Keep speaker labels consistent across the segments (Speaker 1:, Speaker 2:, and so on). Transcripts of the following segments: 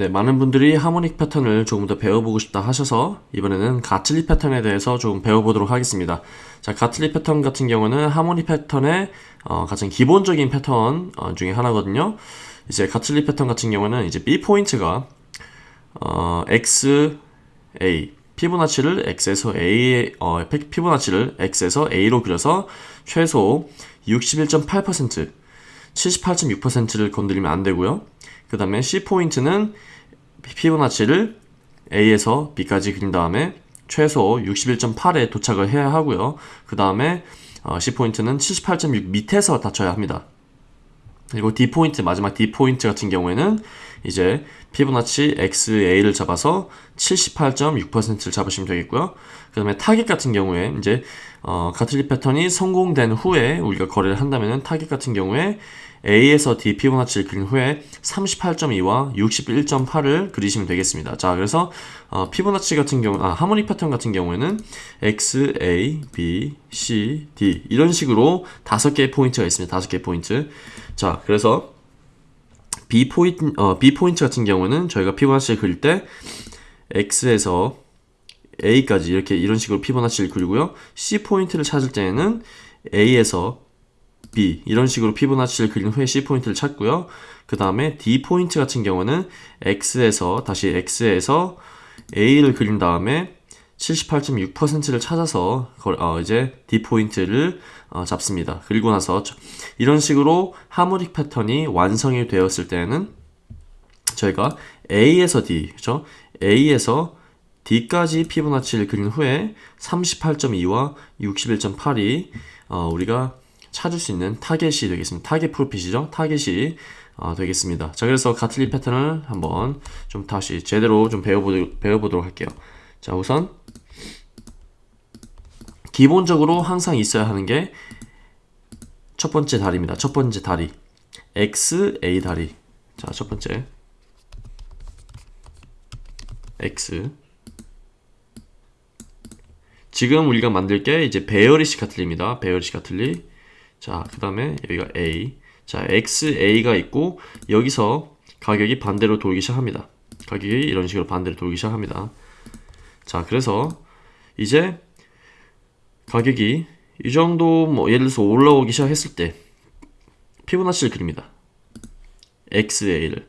Speaker 1: 네, 많은 분들이 harmonic 패턴을 조금 더 배워보고 싶다 하셔서 이번에는 Gartley 패턴에 대해서 조금 배워보도록 하겠습니다. 자, Gartley 패턴 같은 경우는 harmonic 패턴의 어, 가장 기본적인 패턴 어, 중에 하나거든요. 이제 Gartley 패턴 같은 경우는 이제 B 포인트가 어, x, a 피보나치를 x에서 a 어, 피보나치를 x에서 a로 그려서 최소 61.8% 78.6%를 건드리면 안 되고요. 그 다음에 C 포인트는 피보나치를 A에서 B까지 그린 다음에 최소 61.8에 도착을 해야 하고요. 그 다음에 어, C 포인트는 78.6 밑에서 닫혀야 합니다. 그리고 D 포인트 마지막 D 포인트 같은 경우에는 이제 피보나치 XA를 잡아서 78.6%를 잡으시면 되겠고요. 그 다음에 타겟 같은 경우에 이제 어, Gartley 패턴이 성공된 후에 우리가 거래를 한다면 타겟 같은 경우에 A에서 D 피보나치를 그린 후에 38.2와 61.8을 그리시면 되겠습니다. 자, 그래서 어, 피보나치 같은 경우, 아, harmonic 패턴 같은 경우에는 X, A, B, C, D 이런 식으로 다섯 개의 포인트가 있습니다. 다섯 개의 포인트. 자, 그래서 B 포인트, 어, B 포인트 같은 경우는 저희가 피보나치를 그릴 때 X에서 A까지 이렇게 이런 식으로 피보나치를 그리고요. C 포인트를 찾을 때에는 A에서 B 이런 식으로 피보나치를 그린 후에 C 포인트를 찾고요. 그 다음에 D 포인트 같은 경우는 X에서 다시 X에서 A를 그린 다음에 78.6%를 찾아서 어 이제 D 포인트를 어 잡습니다. 그리고 나서 이런 식으로 harmonic 패턴이 완성이 되었을 때는 저희가 A에서 D, 그죠? A에서 D까지 피보나치를 그린 후에 38.2와 61.8이 어 우리가 찾을 수 있는 타겟이 되겠습니다. target profit이죠. 타겟이 어, 되겠습니다. 자, 그래서 Gartley 패턴을 한번 좀 다시 제대로 좀 배워보도, 배워보도록 할게요. 자, 우선 기본적으로 항상 있어야 하는 게 첫 번째 다리입니다. 첫 번째 다리. X, A 다리. 자, 첫 번째. X. 지금 우리가 만들 게 이제 bearish Gartley입니다. bearish Gartley. 자, 그 다음에 여기가 A. 자, XA가 있고, 여기서 가격이 반대로 돌기 시작합니다. 가격이 이런 식으로 반대로 돌기 시작합니다. 자, 그래서 이제 가격이 이 정도 뭐 예를 들어서 올라오기 시작했을 때 피보나치를 그립니다. XA를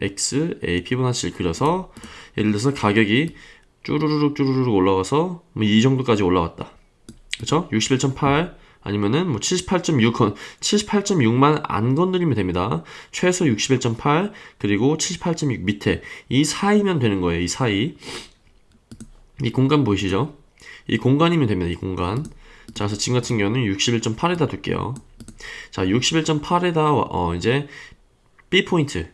Speaker 1: XA 피보나치를 그려서 예를 들어서 가격이 쭈루루룩 쭈루루룩 올라가서 뭐 이 정도까지 올라왔다. 그쵸? 61.8 아니면은 뭐 78.6, 78.6만 안 건드리면 됩니다. 최소 61.8 그리고 78.6 밑에 이 사이면 되는 거예요. 이 사이. 이 공간 보이시죠? 이 공간이면 됩니다. 이 공간. 자, 그래서 지금 같은 경우는 61.8에다 둘게요. 자, 61.8에다 어 이제 B 포인트.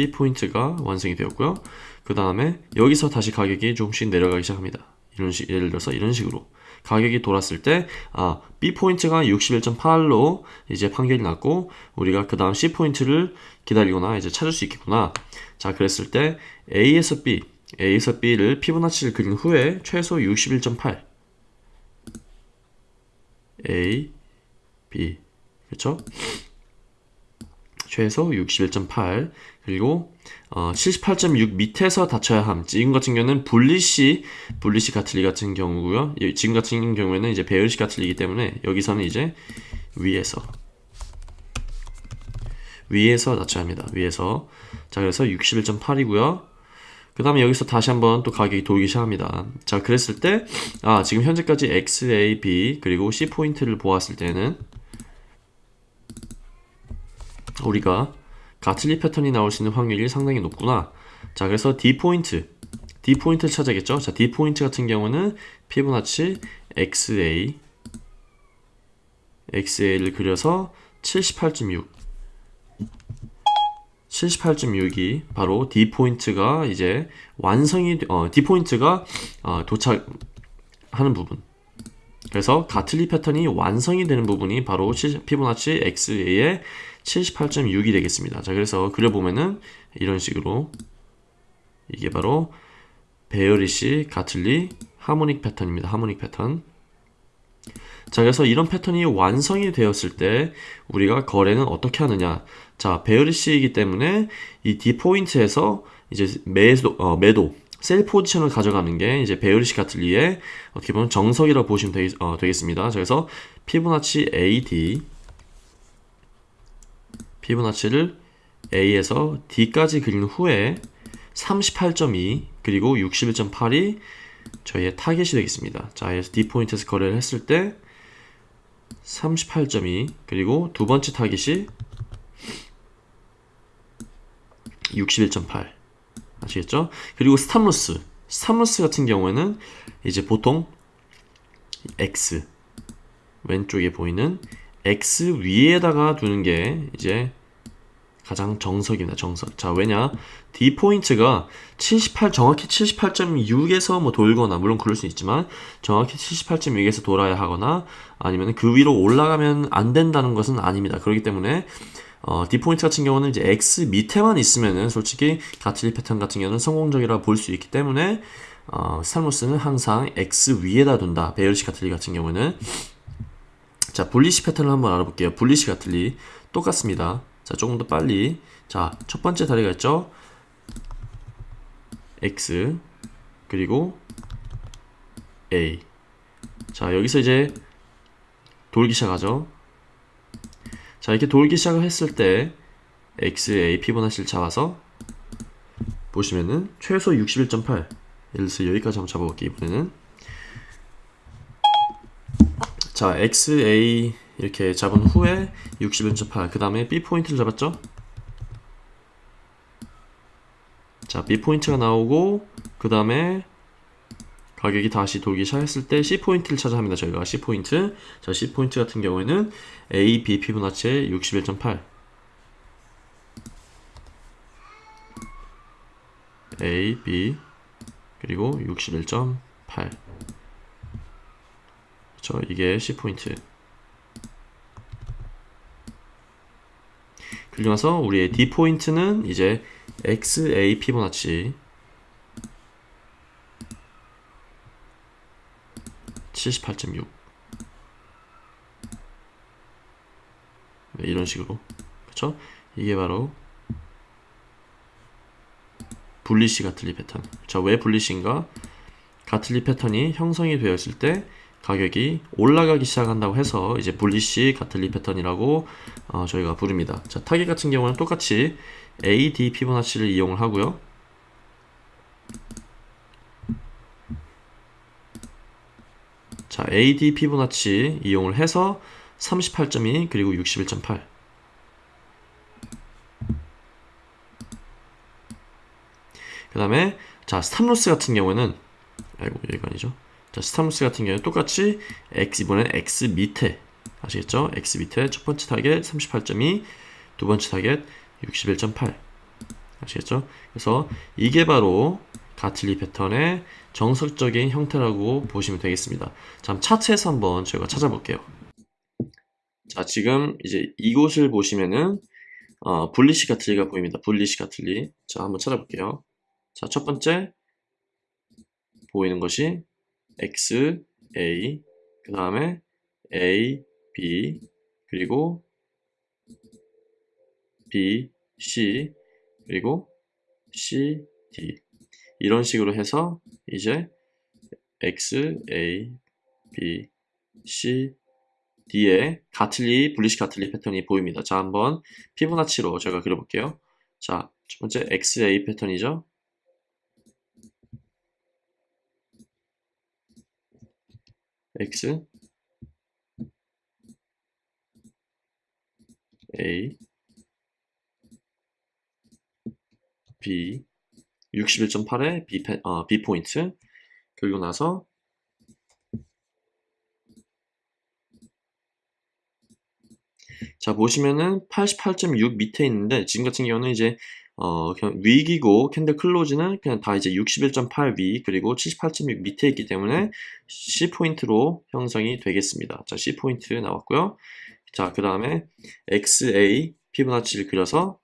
Speaker 1: B 포인트가 완성이 되었고요. 그 다음에 여기서 다시 가격이 조금씩 내려가기 시작합니다. 이런 식, 예를 들어서 이런 식으로. 가격이 돌았을 때, 아, B 포인트가 61.8로 이제 판결이 났고, 우리가 그 다음 C 포인트를 기다리거나 이제 찾을 수 있겠구나. 자, 그랬을 때 A에서 B, A에서 B를 피보나치를 그린 후에 최소 61.8. A, B. 그렇죠? 최소 61.8 그리고 어, 78.6 밑에서 닫혀야 함. 지금 같은 경우는 분리시 분리시 가틀리 같은 경우고요. 지금 같은 경우에는 이제 배열시 가틀리기 때문에 여기서는 이제 위에서 위에서 닫혀야 합니다. 위에서 자 그래서 61.8이고요. 그 다음에 여기서 다시 한번 또 가격이 돌기 시작합니다. 자 그랬을 때 아 지금 현재까지 X, A, B 그리고 C 포인트를 보았을 때는 우리가 가틀리 패턴이 나올 수 있는 확률이 상당히 높구나. 자, 그래서 D 포인트. D 포인트를 찾아야겠죠? 자, D 포인트 같은 경우는 피보나치 XA XA를 그려서 78.6 78.6이 바로 D 포인트가 이제 완성이 어, D 포인트가 어, 도착하는 부분. 그래서 Gartley 패턴이 완성이 되는 부분이 바로 피보나치 XA의 78.6이 되겠습니다. 자, 그래서 그려보면은 이런 식으로 이게 바로 bearish Gartley harmonic 패턴입니다. harmonic 패턴. 자, 그래서 이런 패턴이 완성이 되었을 때 우리가 거래는 어떻게 하느냐. 자, bearish이기 때문에 이 D 포인트에서 이제 매도, 어, 매도, sell 포지션을 가져가는 게 이제 bearish Gartley의 어떻게 보면 정석이라고 보시면 되겠, 어, 되겠습니다. 자, 그래서 피보나치 AD, 피보나치를 A에서 D까지 그린 후에 38.2 그리고 61.8이 저희의 타겟이 되겠습니다. 자, 그래서 D 포인트에서 거래를 했을 때 38.2 그리고 두 번째 타깃이 61.8 아시겠죠? 그리고 stop loss stop loss 같은 경우에는 이제 보통 X 왼쪽에 보이는 X 위에다가 두는 게 이제 가장 정석입니다. 정석. 자, 왜냐? D 포인트가 78 정확히 78.6에서 뭐 돌거나 물론 그럴 수 있지만 정확히 78.6에서 돌아야 하거나 아니면 그 위로 올라가면 안 된다는 것은 아닙니다. 그렇기 때문에 어, D 포인트 같은 경우는 이제 X 밑에만 있으면은 솔직히 가틀리 패턴 같은 경우는 성공적이라 볼 수 있기 때문에 어, 스탈모스는 항상 X 위에다 둔다. 베일시 가틀리 같은 경우는 자, 분리시 패턴을 한번 알아볼게요. 분리시 가틀리 똑같습니다. 자, 조금 더 빨리. 자, 첫 번째 다리가 있죠? X. 그리고 A. 자, 여기서 이제 돌기 시작하죠. 자, 이렇게 돌기 시작을 했을 때 X, A, 피보나치를 잡아서 보시면은 최소 61.8. 예를 들어서 여기까지 한번 잡아볼게요, 이번에는. 자, X, A, 이렇게 잡은 후에 61.8. 그 다음에 B 포인트를 잡았죠? 자, B 포인트가 나오고, 그 다음에 가격이 다시 돌기 시작했을 때 C 포인트를 찾아야 합니다. 저희가 C 포인트. 자, C 포인트 같은 경우에는 A, B 피보나치의 61.8. A, B, 그리고 61.8. 그렇죠? 이게 C 포인트. 그리고 나서 우리의 D 포인트는 이제 XA 피보나치 78.6 네, 이런 식으로 그쵸? 이게 바로 bullish Gartley 패턴 자, 왜 bullish인가? Gartley 패턴이 형성이 되었을 때 가격이 올라가기 시작한다고 해서 이제 bullish Gartley 패턴이라고 어, 저희가 부릅니다. 자, 타겟 같은 경우는 똑같이 AD 피보나치를 이용을 하고요. 자, AD 피보나치 이용을 해서 38.2 그리고 61.8 그 다음에 자 stop loss 같은 경우는 아이고 여기가 아니죠 자, stop loss 같은 경우는 똑같이 X, 이번엔 X 밑에. 아시겠죠? X 밑에 첫 번째 타겟 38.2, 두 번째 타겟 61.8. 아시겠죠? 그래서 이게 바로 Gartley 패턴의 정석적인 형태라고 보시면 되겠습니다. 자, 차트에서 한번 저희가 찾아볼게요. 자, 지금 이제 이곳을 보시면은 어, 분리시 가틀리가 보입니다. 분리시 가틀리. 자, 한번 찾아볼게요. 자, 첫 번째 보이는 것이 x, a, 그 다음에 a, b, 그리고 b, c, 그리고 c, d 이런 식으로 해서 이제 x, a, b, c, d의 가틀리, 분리식 가틀리 패턴이 보입니다. 자, 한번 피보나치로 제가 그려볼게요. 자, 첫 번째 XA 패턴이죠. X a b 61.8의 b, 어, b 포인트 그리고 나서 자 보시면은 88.6 밑에 있는데 지금 같은 경우는 이제 어, wick이고 candle close는 그냥 다 이제 61.8 위 그리고 78.6 밑에 있기 때문에 C 포인트로 형성이 되겠습니다. 자, C 포인트 나왔고요. 자, 그 다음에 XA 피부나치를 그려서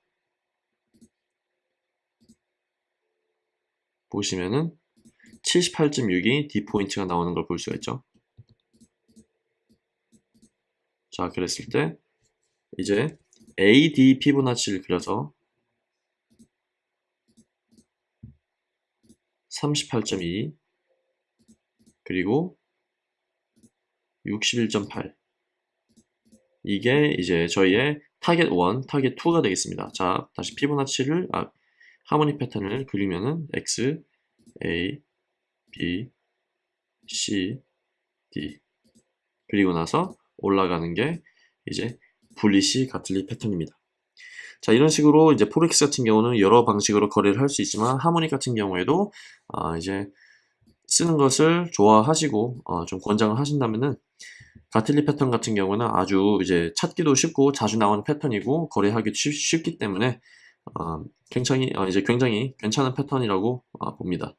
Speaker 1: 보시면은 78.6이 D 포인트가 나오는 걸 볼 수가 있죠. 자, 그랬을 때 이제 AD 피보나치를 그려서 38.2 그리고 61.8 이게 이제 저희의 타겟 1, 타겟 2가 되겠습니다. 자, 다시 피보나치를 아, harmonic 패턴을 그리면은 X, A, B, C, D 그리고 나서 올라가는 게 이제 bullish Gartley 패턴입니다. 자 이런 식으로 이제 forex 같은 경우는 여러 방식으로 거래를 할 수 있지만 harmonic 같은 경우에도 아, 이제 쓰는 것을 좋아하시고 어, 좀 권장을 하신다면은 가틀리 패턴 같은 경우는 아주 이제 찾기도 쉽고 자주 나오는 패턴이고 거래하기 쉽, 쉽기 때문에 어, 굉장히 어, 이제 굉장히 괜찮은 패턴이라고 어, 봅니다.